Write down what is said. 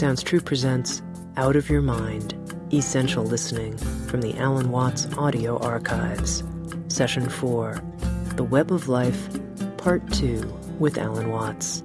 Sounds True presents Out of Your Mind Essential Listening from the Alan Watts Audio Archives. Session 4 The Web of Life, Part 2 with Alan Watts.